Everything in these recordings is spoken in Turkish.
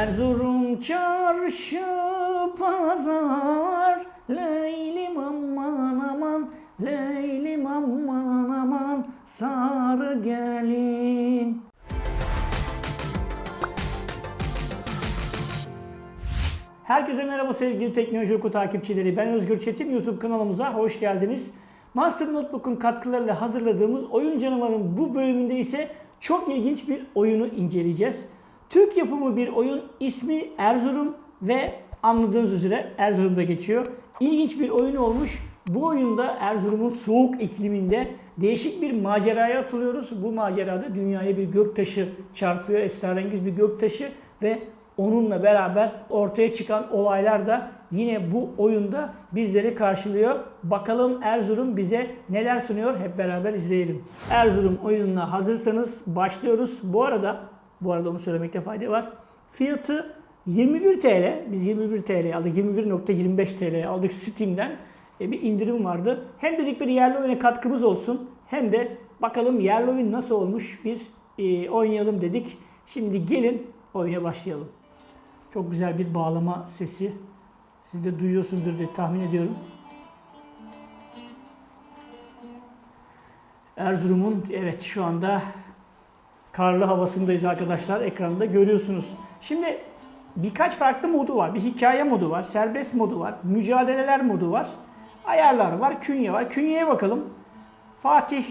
Erzurum çarşı pazar Leylim aman aman Leylim aman aman Sarı gelin Herkese merhaba sevgili Teknoloji Oku takipçileri. Ben Özgür Çetin. YouTube kanalımıza hoş geldiniz. Master Notebook'un katkılarıyla hazırladığımız Oyun Canavar'ın bu bölümünde ise çok ilginç bir oyunu inceleyeceğiz. Türk yapımı bir oyun ismi Erzurum ve anladığınız üzere Erzurum'da geçiyor. İlginç bir oyun olmuş. Bu oyunda Erzurum'un soğuk ikliminde değişik bir maceraya atılıyoruz. Bu macerada dünyaya bir göktaşı çarpıyor. Esrarengiz bir göktaşı ve onunla beraber ortaya çıkan olaylar da yine bu oyunda bizleri karşılıyor. Bakalım Erzurum bize neler sunuyor hep beraber izleyelim. Erzurum oyununa hazırsanız başlıyoruz. Bu arada bu arada onu söylemekte fayda var. Fiyatı 21 TL. Biz 21 TL aldık. 21.25 TL aldık Steam'den. E, bir indirim vardı. Hem dedik bir yerli oyuna katkımız olsun. Hem de bakalım yerli oyun nasıl olmuş bir e, oynayalım dedik. Şimdi gelin oyuna başlayalım. Çok güzel bir bağlama sesi. Siz de duyuyorsunuzdur diye tahmin ediyorum. Erzurum'un evet şu anda karlı havasındayız arkadaşlar. Ekranda görüyorsunuz. Şimdi birkaç farklı modu var. Bir hikaye modu var, serbest modu var, mücadeleler modu var, ayarlar var, künye var. Künyeye bakalım. Fatih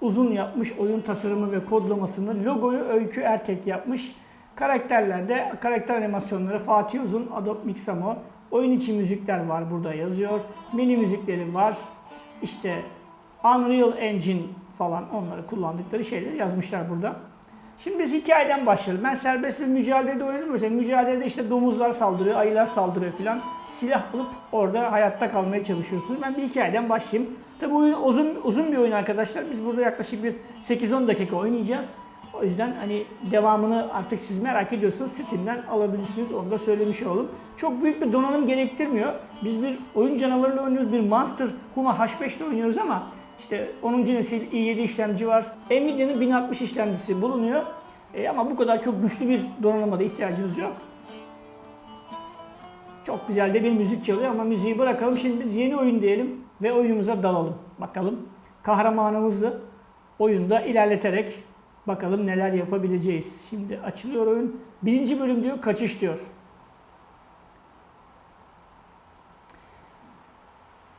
Uzun yapmış oyun tasarımı ve kodlamasını. Logoyu Öykü Ertek yapmış. Karakterlerde karakter animasyonları Fatih Uzun, Adobe Mixamo. Oyun içi müzikler var burada yazıyor. Mini müzikleri var. İşte Unreal Engine falan onları kullandıkları şeyleri yazmışlar burada. Şimdi biz hikayeden başlayalım. Ben serbest bir mücadelede oynadım. Mesela mücadelede işte domuzlar saldırıyor, ayılar saldırıyor filan. Silah bulup orada hayatta kalmaya çalışıyorsunuz. Ben bir hikayeden başlayayım. Tabi oyun uzun uzun bir oyun arkadaşlar. Biz burada yaklaşık bir 8-10 dakika oynayacağız. O yüzden hani devamını artık siz merak ediyorsanız Steam'den alabilirsiniz. Onu da söylemiş olalım. Çok büyük bir donanım gerektirmiyor. Biz bir oyun canavarıyla oynuyoruz. Bir Monster Huma H5'te oynuyoruz ama işte 10. nesil i7 işlemci var. Nvidia'nın 1060 işlemcisi bulunuyor. E, ama bu kadar çok güçlü bir donanıma da ihtiyacınız yok. Çok güzel de bir müzik çalıyor ama müziği bırakalım. Şimdi biz yeni oyun diyelim ve oyunumuza dalalım. Bakalım kahramanımızı oyunda ilerleterek bakalım neler yapabileceğiz. Şimdi açılıyor oyun. Birinci bölüm diyor kaçış diyor.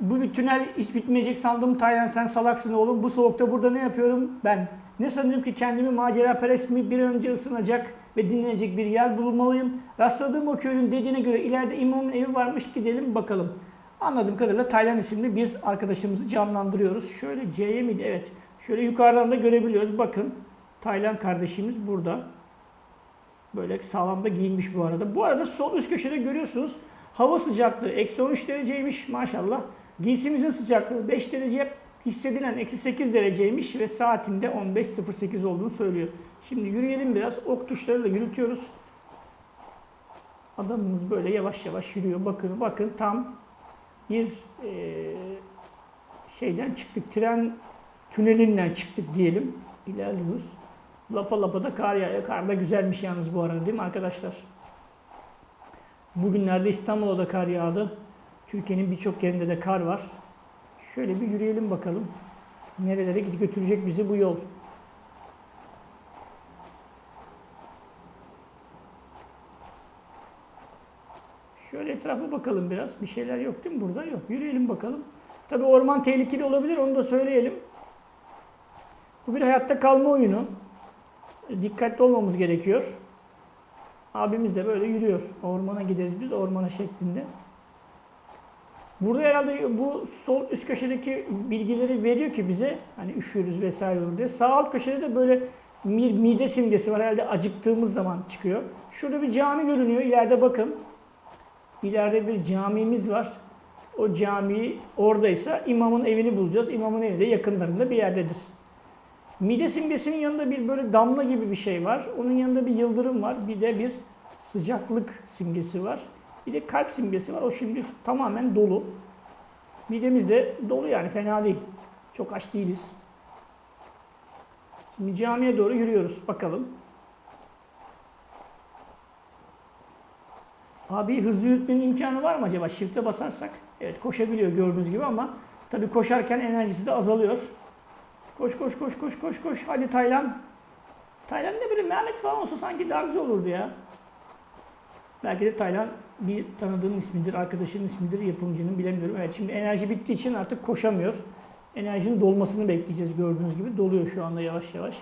Bu bir tünel hiç bitmeyecek sandım. Taylan sen salaksın oğlum. Bu soğukta burada ne yapıyorum ben? Ne sanıyorum ki kendimi macera perest mi bir önce ısınacak ve dinlenecek bir yer bulmalıyım. Rastladığım o köylün dediğine göre ileride imamın evi varmış gidelim bakalım. Anladığım kadarıyla Taylan isimli bir arkadaşımızı canlandırıyoruz. Şöyle C'ye miydi? Evet. Şöyle yukarıdan da görebiliyoruz. Bakın Taylan kardeşimiz burada. Böyle sağlam da giyinmiş bu arada. Bu arada sol üst köşede görüyorsunuz. Hava sıcaklığı eksi 13 dereceymiş maşallah. Giysimizin sıcaklığı 5 derece. Hissedilen eksi 8 dereceymiş ve saatinde 15.08 olduğunu söylüyor. Şimdi yürüyelim biraz. Ok tuşlarıyla yürütüyoruz. Adamımız böyle yavaş yavaş yürüyor. Bakın bakın tam bir e, şeyden çıktık. Tren tünelinden çıktık diyelim. İlerliyoruz. Lapa lapa da kar yağıyor. Kar da güzelmiş yalnız bu arada değil mi arkadaşlar? Bugünlerde İstanbul'da da kar yağdı. Türkiye'nin birçok yerinde de kar var. Şöyle bir yürüyelim bakalım. Nerelere götürecek bizi bu yol. Şöyle etrafa bakalım biraz. Bir şeyler yok değil mi burada? Yok. Yürüyelim bakalım. Tabi orman tehlikeli olabilir onu da söyleyelim. Bu bir hayatta kalma oyunu. Dikkatli olmamız gerekiyor. Abimiz de böyle yürüyor. Ormana gideriz biz ormana şeklinde. Burada herhalde bu sol üst köşedeki bilgileri veriyor ki bize hani üşüyoruz vesaire olur diye. Sağ alt köşede de böyle mide simgesi var herhalde acıktığımız zaman çıkıyor. Şurada bir cami görünüyor. İleride bakın. İleride bir camimiz var. O cami oradaysa imamın evini bulacağız. İmamın evi de yakınlarında bir yerdedir. Mide simgesinin yanında bir böyle damla gibi bir şey var. Onun yanında bir yıldırım var. Bir de bir sıcaklık simgesi var. Bir de kalp simgesi var. O şimdi tamamen dolu. Midemiz de dolu yani fena değil. Çok aç değiliz. Şimdi camiye doğru yürüyoruz. Bakalım. Abi hızlı yürütmenin imkanı var mı acaba? Shift'e basarsak. Evet koşabiliyor gördüğünüz gibi ama tabii koşarken enerjisi de azalıyor. Koş koş koş koş koş koş. Hadi Taylan. Taylan ne bileyim Mehmet falan olsa sanki daha güzel olurdu ya. Belki de Taylan bir tanıdığın ismidir, arkadaşının ismidir, yapımcının bilemiyorum. Evet şimdi enerji bittiği için artık koşamıyor. Enerjinin dolmasını bekleyeceğiz gördüğünüz gibi. Doluyor şu anda yavaş yavaş.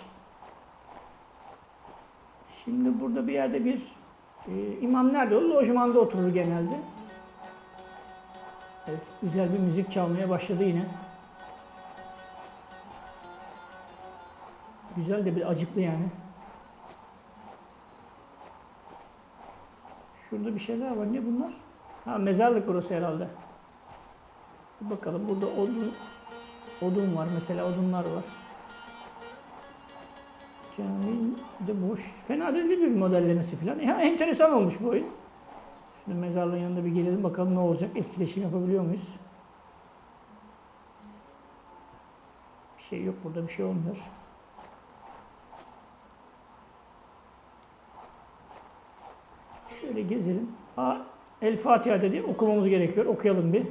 Şimdi burada bir yerde bir e, imam nerede olur? Lojmanda oturur genelde. Evet, güzel bir müzik çalmaya başladı yine. Güzel de bir acıklı yani. Şurada bir şeyler var. Ne bunlar? Ha mezarlık burası herhalde. Bakalım. Burada odun odun var mesela. Odunlar var. Cami de boş. Fena değil bir modellemesi falan. Ya enteresan olmuş bu oyun. Şimdi mezarlığın yanında bir gelelim bakalım ne olacak. Etkileşim yapabiliyor muyuz? Bir şey yok burada bir şey olmuyor. Şöyle gezelim. Aa, El Fatiha dedi. Okumamız gerekiyor. Okuyalım bir.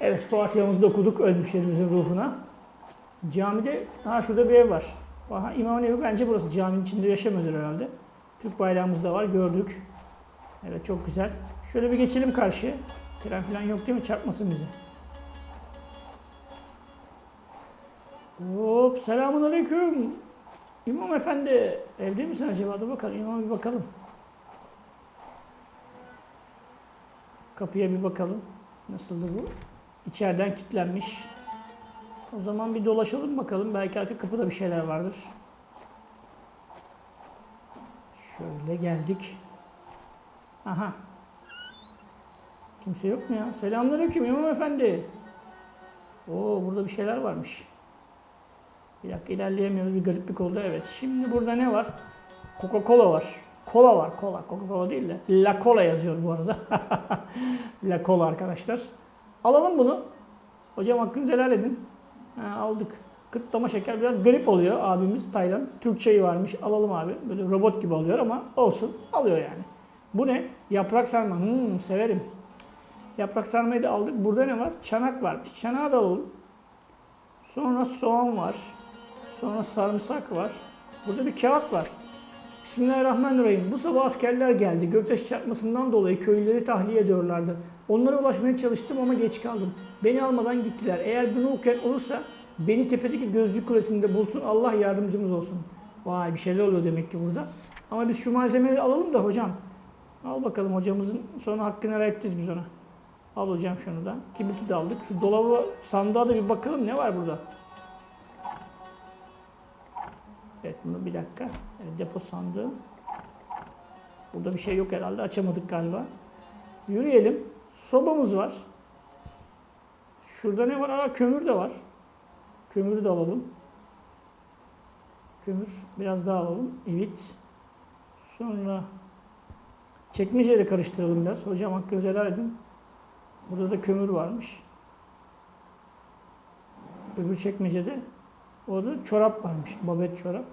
Evet Fatiha'mızı da okuduk ölmüşlerimizin ruhuna. Camide, ha şurada bir ev var. Aha, İmamın evi bence burası. Caminin içinde yaşamıyordur herhalde. Türk bayrağımız da var gördük. Evet çok güzel. Şöyle bir geçelim karşıya. Tren falan yok değil mi? Çarpmasın bizi. Hop selamun aleyküm. İmam efendi evde misin acaba? Dur bakalım imama bir bakalım. Kapıya bir bakalım. Nasıldı bu? İçeriden kilitlenmiş. O zaman bir dolaşalım bakalım. Belki arka kapıda bir şeyler vardır. Şöyle geldik. Aha. Kimse yok mu ya? Selamünaleyküm İmam Efendi. Oo burada bir şeyler varmış. Bir dakika ilerleyemiyoruz. Bir gariplik oldu. Evet. Şimdi burada ne var? Coca-Cola var. Kola var. Kola. Coca-Cola değil de. La Cola yazıyor bu arada. La Cola arkadaşlar. Alalım bunu. Hocam hakkınızı helal edin. Ha, aldık. Kıtlama şeker biraz garip oluyor abimiz Taylan. Türkçeyi varmış. Alalım abi. Böyle robot gibi alıyor ama olsun. Alıyor yani. Bu ne? Yaprak sarma. Hmm, severim. Yaprak sarmayı da aldık. Burada ne var? Çanak varmış. Çanağı da alalım. Sonra soğan var. Sonra sarımsak var. Burada bir kağıt var. Bismillahirrahmanirrahim. Bu sabah askerler geldi. Göktaş çarpmasından dolayı köylüleri tahliye ediyorlardı. Onlara ulaşmaya çalıştım ama geç kaldım. Beni almadan gittiler. Eğer bunu okuyan olursa beni tepedeki gözcü kulesinde bulsun. Allah yardımcımız olsun. Vay bir şeyler oluyor demek ki burada. Ama biz şu malzemeleri alalım da hocam. Al bakalım hocamızın sonra hakkını helal biz ona. Al hocam şunu da. Kibriti de aldık. Şu dolabı sandığa da bir bakalım ne var burada. Evet bunu bir dakika. Evet, depo sandığı. Burada bir şey yok herhalde. Açamadık galiba. Yürüyelim. Sobamız var. Şurada ne var? Aa kömür de var. Kömürü de alalım. Kömür. Biraz daha alalım. Evet. Sonra çekmeceyle karıştıralım biraz. Hocam hakkınızı helal edin. Burada da kömür varmış. Öbür çekmecede orada çorap varmış. Babet çorap.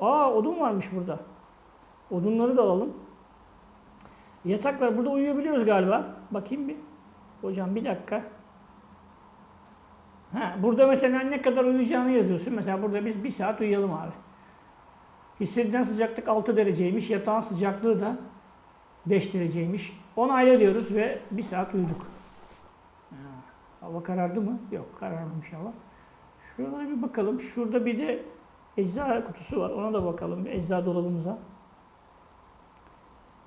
Aa odun varmış burada. Odunları da alalım. Yatak var. Burada uyuyabiliyoruz galiba. Bakayım bir. Hocam bir dakika. Ha, burada mesela ne kadar uyuyacağını yazıyorsun. Mesela burada biz bir saat uyuyalım abi. Hissedilen sıcaklık 6 dereceymiş. Yatağın sıcaklığı da 5 dereceymiş. 10 ayla diyoruz ve bir saat uyuduk. Ha, hava karardı mı? Yok kararmamış hava. Şuralara bir bakalım. Şurada bir de ecza kutusu var. Ona da bakalım. Ecza dolabımıza.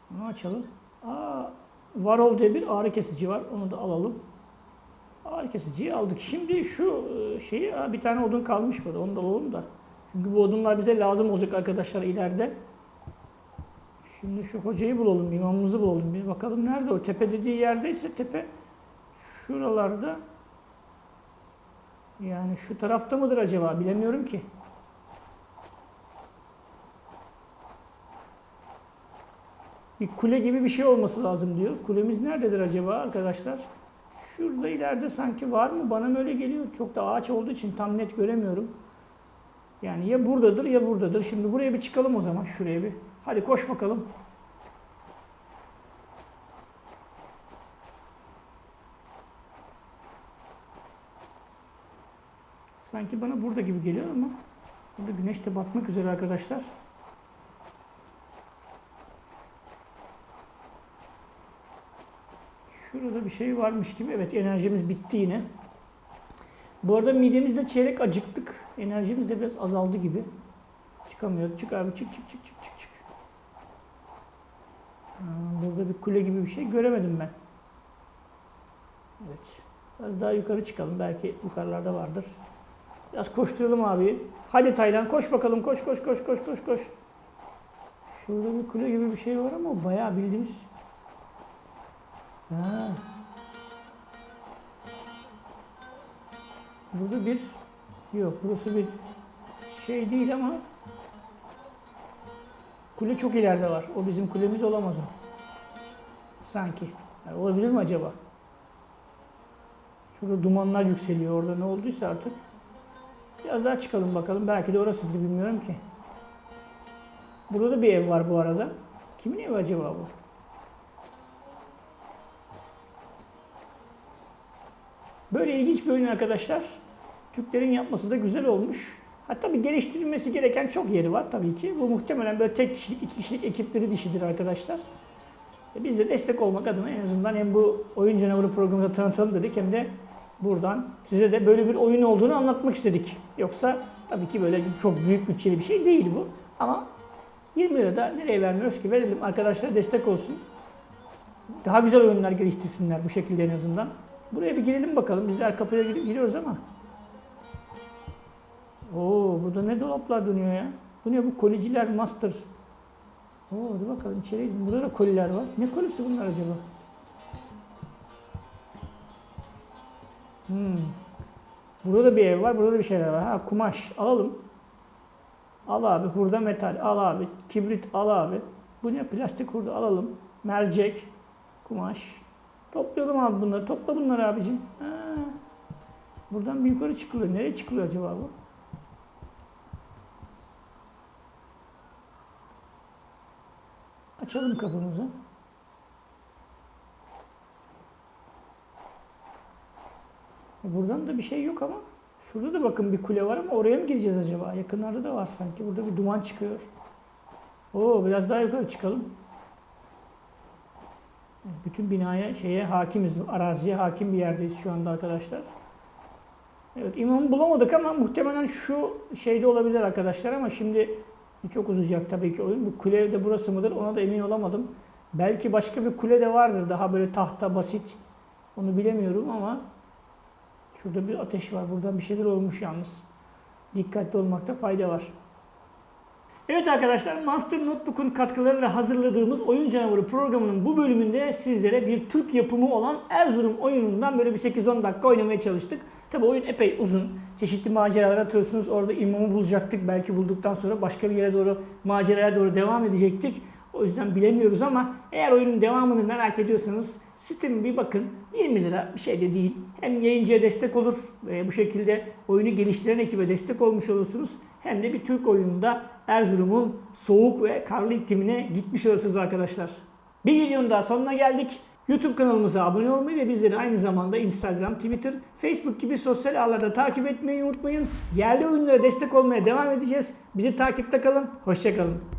Bunu açalım. Aa, Varol diye bir ağrı kesici var. Onu da alalım. Ağrı kesiciyi aldık. Şimdi şu e, şeyi bir tane odun kalmış burada. Onu da alalım da. Çünkü bu odunlar bize lazım olacak arkadaşlar ileride. Şimdi şu hocayı bulalım, imamımızı bulalım. Bir bakalım nerede o? Tepe dediği yerdeyse tepe şuralarda. Yani şu tarafta mıdır acaba? Bilemiyorum ki. Bir kule gibi bir şey olması lazım diyor. Kulemiz nerededir acaba arkadaşlar? Şurada ileride sanki var mı? Bana mı öyle geliyor? Çok da ağaç olduğu için tam net göremiyorum. Yani ya buradadır ya buradadır. Şimdi buraya bir çıkalım o zaman. Şuraya bir. Hadi koş bakalım. Sanki bana burada gibi geliyor ama burada güneş de batmak üzere arkadaşlar. Şurada bir şey varmış gibi. Evet enerjimiz bitti yine. Bu arada midemizde çeyrek acıktık. Enerjimiz de biraz azaldı gibi. Çıkamıyoruz. Çık abi çık çık çık çık çık çık. Burada bir kule gibi bir şey göremedim ben. Evet. Biraz daha yukarı çıkalım. Belki yukarılarda vardır. Biraz koşturalım abi. Hadi Taylan koş bakalım. Koş koş koş koş koş koş. Şurada bir kule gibi bir şey var ama bayağı bildiğimiz. Ha. Burada bir yok burası bir şey değil ama kule çok ileride var. O bizim kulemiz olamaz o. Sanki. Yani olabilir mi acaba? Şurada dumanlar yükseliyor orada ne olduysa artık. Biraz daha çıkalım bakalım. Belki de orasıdır bilmiyorum ki. Burada da bir ev var bu arada. Kimin evi acaba bu? Böyle ilginç bir oyun arkadaşlar. Türklerin yapması da güzel olmuş. Hatta bir geliştirilmesi gereken çok yeri var tabii ki. Bu muhtemelen böyle tek kişilik, iki kişilik ekipleri dişidir arkadaşlar. E Biz de destek olmak adına en azından hem bu oyun canavarı programında tanıtalım dedik hem de buradan size de böyle bir oyun olduğunu anlatmak istedik. Yoksa tabii ki böyle çok büyük bütçeli bir şey değil bu. Ama 20 lira da nereye vermiyoruz ki verelim arkadaşlar destek olsun. Daha güzel oyunlar geliştirsinler bu şekilde en azından. Buraya bir girelim bakalım. Bizler kapıya gir- giriyoruz ama. Oo burada ne dolaplar dönüyor ya? Bu ne bu koliciler master. Oo hadi bakalım içeri gidelim. Burada da koliler var. Ne kolisi bunlar acaba? Hmm. Burada da bir ev var. Burada da bir şeyler var. Ha kumaş alalım. Al abi hurda metal al abi. Kibrit al abi. Bu ne plastik hurda alalım. Mercek, kumaş. Toplayalım abi bunları. Topla bunları abicim. Ha. Buradan bir yukarı çıkılıyor. Nereye çıkılıyor acaba bu? Açalım kapımızı. Buradan da bir şey yok ama. Şurada da bakın bir kule var ama oraya mı gireceğiz acaba? Yakınlarda da var sanki. Burada bir duman çıkıyor. Oo biraz daha yukarı çıkalım. Bütün binaya şeye hakimiz, araziye hakim bir yerdeyiz şu anda arkadaşlar. Evet imamı bulamadık ama muhtemelen şu şeyde olabilir arkadaşlar ama şimdi çok uzayacak tabii ki oyun. Bu kule de burası mıdır ona da emin olamadım. Belki başka bir kule de vardır daha böyle tahta basit. Onu bilemiyorum ama şurada bir ateş var. Buradan bir şeyler olmuş yalnız. Dikkatli olmakta fayda var. Evet arkadaşlar Monster Notebook'un katkılarıyla hazırladığımız Oyun Canavarı programının bu bölümünde sizlere bir Türk yapımı olan Erzurum oyunundan böyle bir 8-10 dakika oynamaya çalıştık. Tabi oyun epey uzun. Çeşitli maceralar atıyorsunuz. Orada imamı bulacaktık. Belki bulduktan sonra başka bir yere doğru maceraya doğru devam edecektik. O yüzden bilemiyoruz ama eğer oyunun devamını merak ediyorsanız Steam'e bir bakın. 20 lira bir şey de değil. Hem yayıncıya destek olur ve bu şekilde oyunu geliştiren ekibe destek olmuş olursunuz. Hem de bir Türk oyununda Erzurum'un soğuk ve karlı iklimine gitmiş olursunuz arkadaşlar. Bir videonun daha sonuna geldik. YouTube kanalımıza abone olmayı ve bizleri aynı zamanda Instagram, Twitter, Facebook gibi sosyal ağlarda takip etmeyi unutmayın. Yerli oyunlara destek olmaya devam edeceğiz. Bizi takipte kalın. Hoşçakalın.